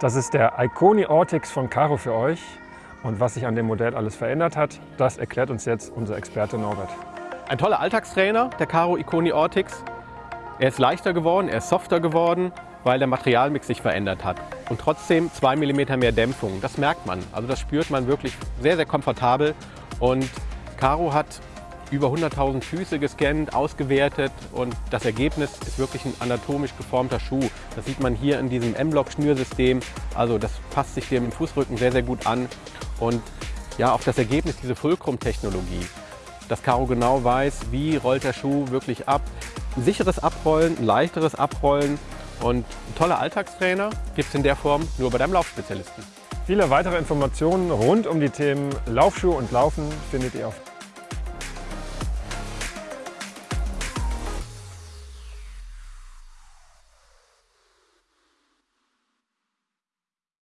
Das ist der Iconi Ortix von Caro für euch. Und was sich an dem Modell alles verändert hat, das erklärt uns jetzt unser Experte Norbert. Ein toller Alltagstrainer, der Caro Iconi Ortix. Er ist leichter geworden, er ist softer geworden, weil der Materialmix sich verändert hat. Und trotzdem 2 mm mehr Dämpfung, das merkt man. Also das spürt man wirklich sehr, sehr komfortabel. Und Caro hat über 100.000 Füße gescannt, ausgewertet und das Ergebnis ist wirklich ein anatomisch geformter Schuh. Das sieht man hier in diesem M-Block-Schnürsystem. Also das passt sich dem Fußrücken sehr, sehr gut an. Und ja, auch das Ergebnis, diese Fulcrum-Technologie, dass Caro genau weiß, wie rollt der Schuh wirklich ab. Ein sicheres Abrollen, ein leichteres Abrollen und ein toller Alltagstrainer gibt es in der Form nur bei deinem Laufspezialisten. Viele weitere Informationen rund um die Themen Laufschuhe und Laufen findet ihr auf